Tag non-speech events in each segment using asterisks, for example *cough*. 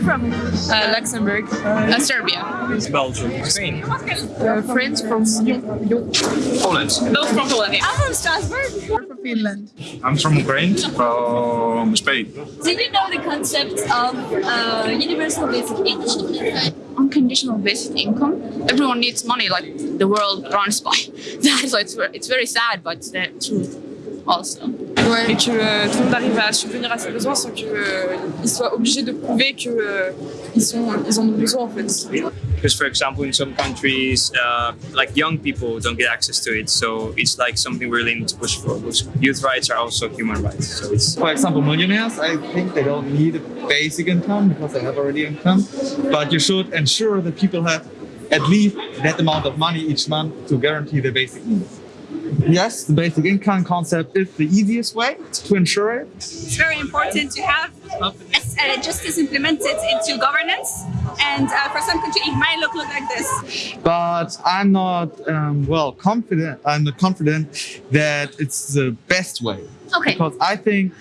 you from? Uh, Luxembourg. Uh, Serbia. Belgium. Spain. Uh, France from Poland. Both from Poland. I'm from Strasbourg. I'm from Finland. I'm from Ukraine. From Spain. Do you know the concept of uh, universal basic income? Unconditional basic income. Everyone needs money, like the world runs by *laughs* that. So it's it's very sad, but it's the truth also. Ouais, et que euh, tout le monde arrive à subvenir à ses besoins sans qu'ils euh, soient obligés de prouver qu'ils euh, sont, ils en ont besoin en fait. Because, for example, in some countries, uh, like young people don't get access to it, so it's like something we really need to push for. Youth rights are also human rights, so it's. For example, millionaires, I think they don't need a basic income because they have already income, but you should ensure that people have at least that amount of money each month to guarantee their basic needs. Yes, the basic income concept is the easiest way to ensure it. It's very important to have uh, justice implemented into governance. And uh, for some countries, it might look, look like this. But I'm not um, well confident. I'm not confident that it's the best way Okay. because I think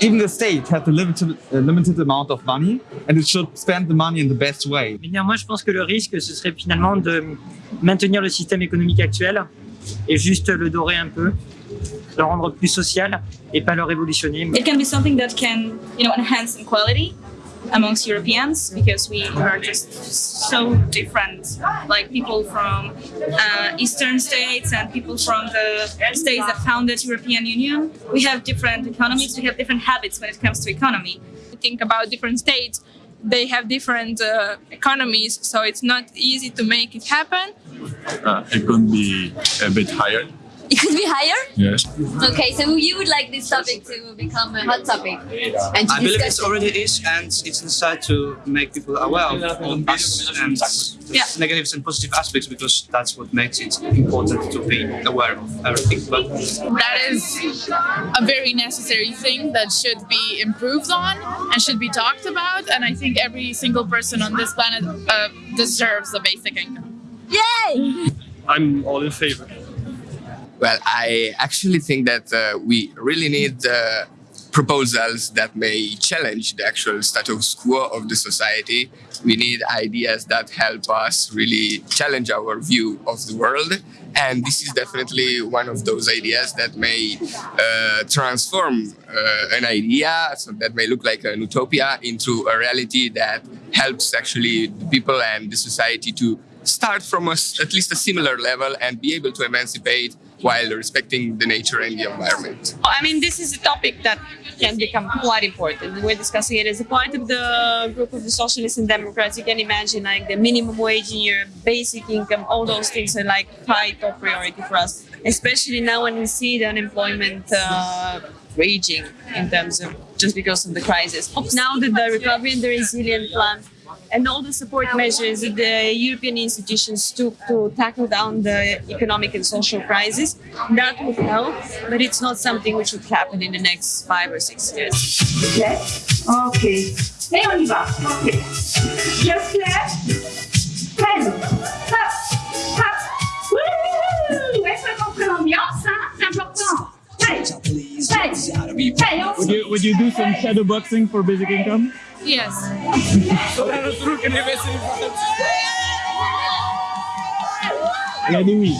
even the state has a limited, a limited amount of money, and it should spend the money in the best way. Mais néanmoins, je pense que le risque, ce serait finalement de maintenir le système économique actuel et juste le dorer un peu, le rendre plus social et pas le révolutionner. It can be something that can, you know, enhance equality amongst Europeans because we are just so different. Like people from uh, Eastern states and people from the states that founded European Union. We have different economies, we have different habits when it comes to economy. Think about different states. They have different uh, economies, so it's not easy to make it happen. Uh, it could be a bit higher. It *laughs* could be higher? Yes. Okay, so you would like this topic to become a hot topic and to I believe it already is, and it's necessary to make people aware of all this and Yeah. negatives and positive aspects because that's what makes it important to be aware of everything. But That is a very necessary thing that should be improved on and should be talked about. And I think every single person on this planet uh, deserves a basic income. Yay! I'm all in favor. Well, I actually think that uh, we really need uh, proposals that may challenge the actual status quo of the society. We need ideas that help us really challenge our view of the world. And this is definitely one of those ideas that may uh, transform uh, an idea so that may look like an utopia into a reality that helps actually the people and the society to start from a at least a similar level and be able to emancipate while respecting the nature and the environment. I mean, this is a topic that can become quite important. We're discussing it as a part of the group of the Socialists and Democrats. You can imagine like the minimum wage in your basic income, all those things are like high top priority for us, especially now when we see the unemployment uh, raging in terms of just because of the crisis. Now that the recovery and the resilient plan and all the support measures that the European institutions took to tackle down the economic and social crisis, that would help, but it's not something which would happen in the next five or six years. Claire Ok. Et on y va. Ok. Just Hey. Hey, on Would you, would you do some shadow boxing for basic income? Yes. We?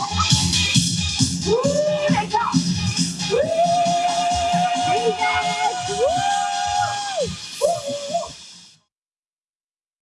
Wouh